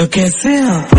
तो कैसे आप